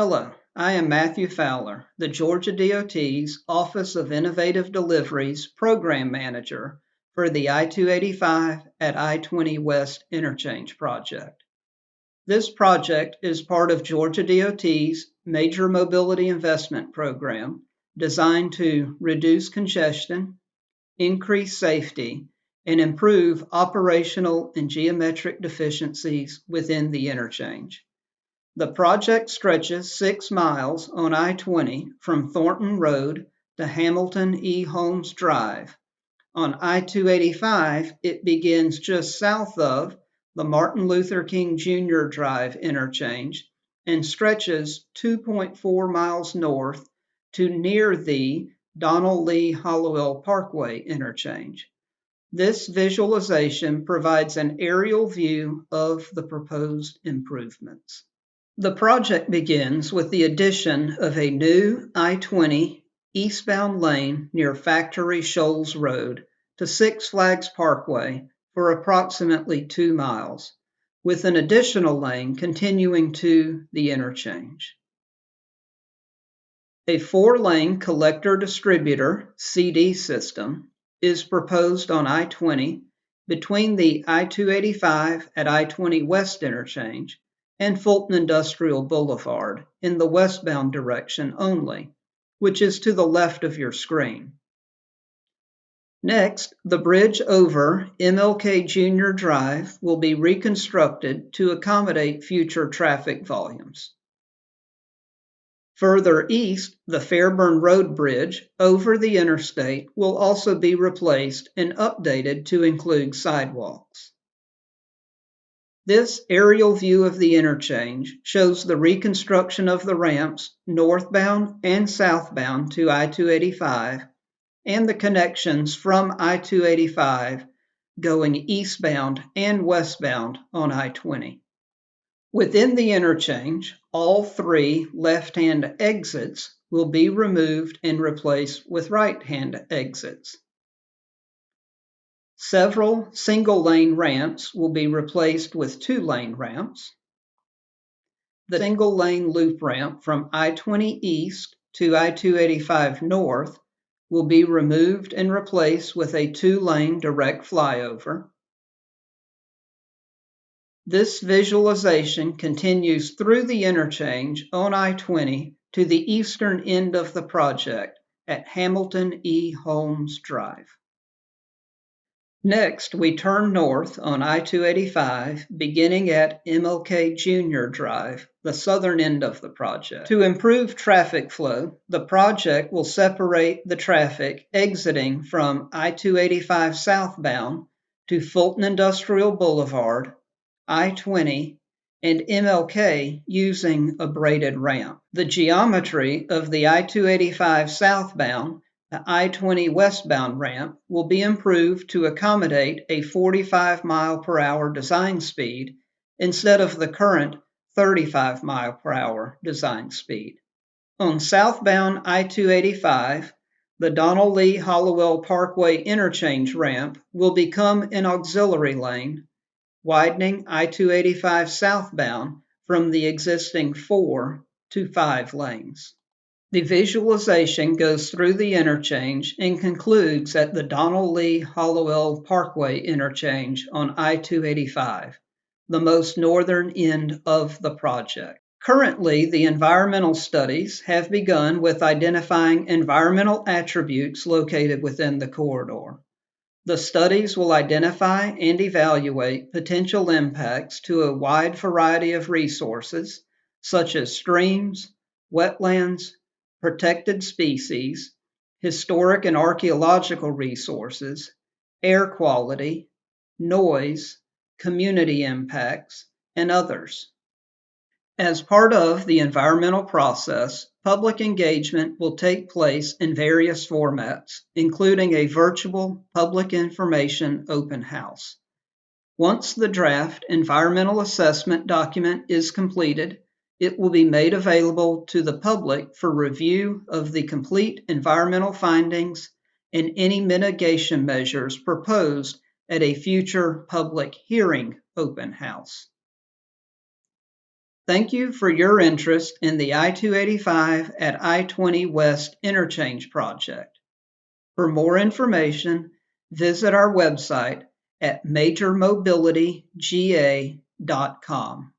Hello, I am Matthew Fowler, the Georgia DOT's Office of Innovative Delivery's Program Manager for the I-285 at I-20 West Interchange Project. This project is part of Georgia DOT's Major Mobility Investment Program designed to reduce congestion, increase safety, and improve operational and geometric deficiencies within the interchange. The project stretches six miles on I-20 from Thornton Road to Hamilton E. Holmes Drive. On I-285, it begins just south of the Martin Luther King Jr. Drive interchange and stretches 2.4 miles north to near the Donald Lee Hollowell Parkway interchange. This visualization provides an aerial view of the proposed improvements. The project begins with the addition of a new I-20 eastbound lane near Factory Shoals Road to Six Flags Parkway for approximately two miles, with an additional lane continuing to the interchange. A four-lane collector-distributor CD system is proposed on I-20 between the I-285 at I-20 West interchange and Fulton Industrial Boulevard in the westbound direction only, which is to the left of your screen. Next, the bridge over MLK Jr. Drive will be reconstructed to accommodate future traffic volumes. Further east, the Fairburn Road Bridge over the interstate will also be replaced and updated to include sidewalks. This aerial view of the interchange shows the reconstruction of the ramps northbound and southbound to I-285 and the connections from I-285 going eastbound and westbound on I-20. Within the interchange, all three left-hand exits will be removed and replaced with right-hand exits. Several single-lane ramps will be replaced with two-lane ramps. The single-lane loop ramp from I-20 East to I-285 North will be removed and replaced with a two-lane direct flyover. This visualization continues through the interchange on I-20 to the eastern end of the project at Hamilton E. Holmes Drive. Next, we turn north on I-285, beginning at MLK Jr. Drive, the southern end of the project. To improve traffic flow, the project will separate the traffic exiting from I-285 southbound to Fulton Industrial Boulevard I-20, and MLK using a braided ramp. The geometry of the I-285 southbound the I-20 westbound ramp will be improved to accommodate a 45 mile per hour design speed instead of the current 35 mile per hour design speed. On southbound I-285, the Donald Lee Hollowell Parkway interchange ramp will become an auxiliary lane widening I-285 southbound from the existing four to five lanes. The visualization goes through the interchange and concludes at the Donald Lee Hollowell Parkway interchange on I-285, the most northern end of the project. Currently, the environmental studies have begun with identifying environmental attributes located within the corridor. The studies will identify and evaluate potential impacts to a wide variety of resources, such as streams, wetlands, protected species, historic and archaeological resources, air quality, noise, community impacts, and others. As part of the environmental process, public engagement will take place in various formats, including a virtual public information open house. Once the draft environmental assessment document is completed, it will be made available to the public for review of the complete environmental findings and any mitigation measures proposed at a future public hearing open house. Thank you for your interest in the I-285 at I-20 West Interchange Project. For more information, visit our website at majormobilityga.com.